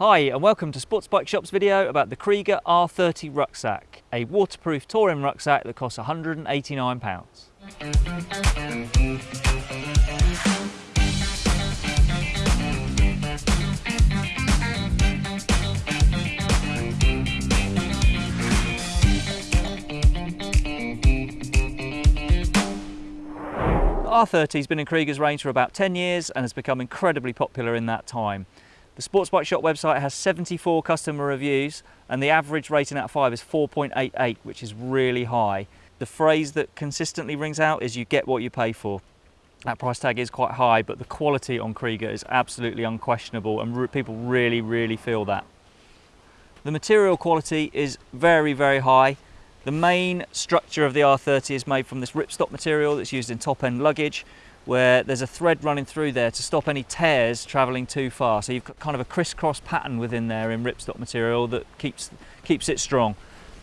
Hi and welcome to Sports Bike Shop's video about the Kriega R30 rucksack, a waterproof touring rucksack that costs £189. The R30 has been in Kriega's range for about 10 years and has become incredibly popular in that time. The Sports Bike Shop website has 74 customer reviews and the average rating out of 5 is 4.88 which is really high. The phrase that consistently rings out is you get what you pay for. That price tag is quite high but the quality on Kriega is absolutely unquestionable and re people really really feel that. The material quality is very very high. The main structure of the R30 is made from this ripstop material that's used in top end luggage where there's a thread running through there to stop any tears traveling too far. So you've got kind of a crisscross pattern within there in ripstop material that keeps, keeps it strong.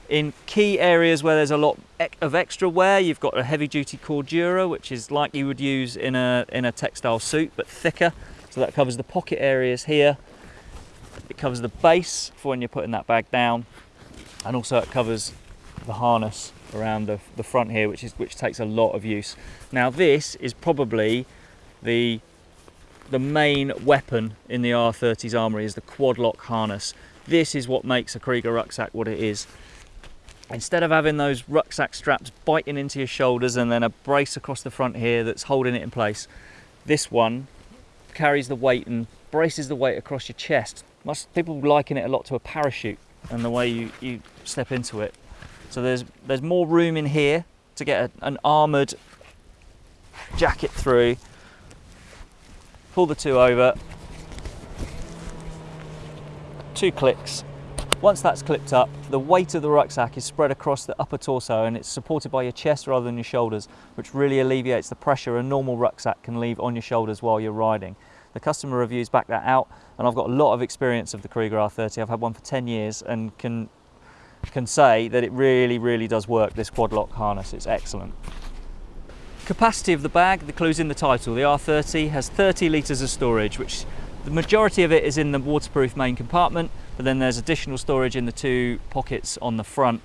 In key areas where there's a lot of extra wear, you've got a heavy duty Cordura, which is like you would use in a, in a textile suit, but thicker. So that covers the pocket areas here. It covers the base for when you're putting that bag down. And also it covers the harness around the, the front here, which is which takes a lot of use. Now this is probably the the main weapon in the R30's armory is the quad lock harness. This is what makes a Kriega rucksack what it is. Instead of having those rucksack straps biting into your shoulders and then a brace across the front here that's holding it in place, this one carries the weight and braces the weight across your chest. Most people liken it a lot to a parachute and the way you, you step into it. So there's, there's more room in here to get a, an armoured jacket through. Pull the two over. Two clicks. Once that's clipped up, the weight of the rucksack is spread across the upper torso and it's supported by your chest rather than your shoulders, which really alleviates the pressure a normal rucksack can leave on your shoulders while you're riding. The customer reviews back that out and I've got a lot of experience of the Kriega R30. I've had one for 10 years and can can say that it really, really does work, this quad lock harness. It's excellent. Capacity of the bag, the clue's in the title. The R30 has 30 litres of storage, which the majority of it is in the waterproof main compartment, but then there's additional storage in the two pockets on the front.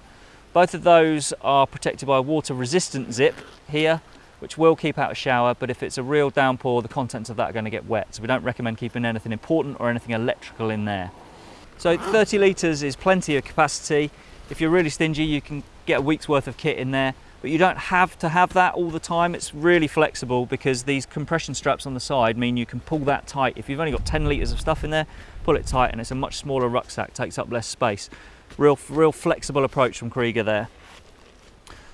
Both of those are protected by a water resistant zip here, which will keep out a shower, but if it's a real downpour, the contents of that are going to get wet. So we don't recommend keeping anything important or anything electrical in there. So 30 litres is plenty of capacity. If you're really stingy, you can get a week's worth of kit in there, but you don't have to have that all the time. It's really flexible because these compression straps on the side mean you can pull that tight. If you've only got 10 litres of stuff in there, pull it tight and it's a much smaller rucksack, takes up less space. Real, real flexible approach from Kriega there.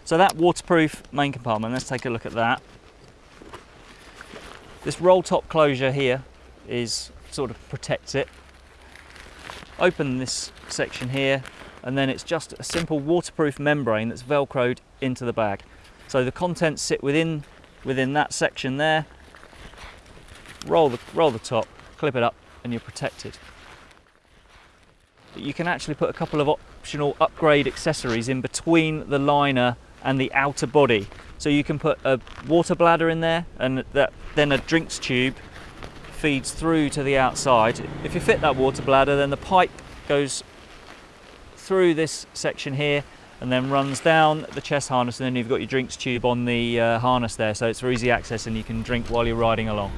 So that waterproof main compartment, let's take a look at that. This roll top closure here is sort of protects it. Open this section here and then it's just a simple waterproof membrane that's velcroed into the bag. So the contents sit within, within that section there, roll the, roll the top, clip it up and you're protected. But you can actually put a couple of optional upgrade accessories in between the liner and the outer body. So you can put a water bladder in there and that, then a drinks tube feeds through to the outside. If you fit that water bladder then the pipe goes through this section here and then runs down the chest harness and then you've got your drinks tube on the uh, harness there so it's for easy access and you can drink while you're riding along.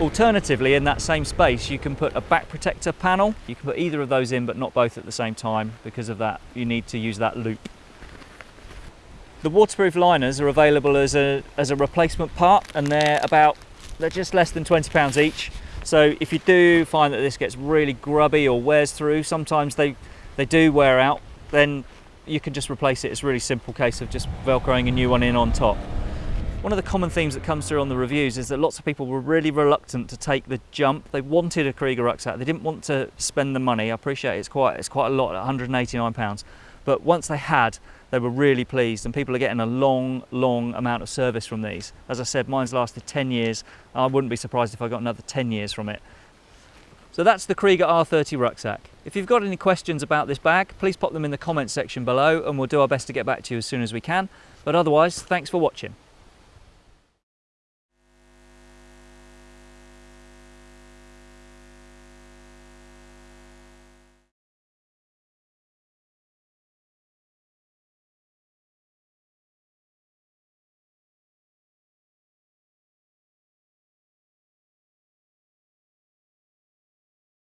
Alternatively in that same space you can put a back protector panel. You can put either of those in but not both at the same time because of that you need to use that loop. The waterproof liners are available as a, as a replacement part and they're about they're just less than 20 pounds each so if you do find that this gets really grubby or wears through sometimes they they do wear out, then you can just replace it. It's a really simple case of just velcroing a new one in on top. One of the common themes that comes through on the reviews is that lots of people were really reluctant to take the jump. They wanted a Kriega rucksack. They didn't want to spend the money. I appreciate it's quite it's quite a lot, 189 pounds. But once they had, they were really pleased and people are getting a long, long amount of service from these. As I said, mine's lasted 10 years. I wouldn't be surprised if I got another 10 years from it. So that's the Kriega R30 rucksack. If you've got any questions about this bag, please pop them in the comments section below and we'll do our best to get back to you as soon as we can. But otherwise, thanks for watching.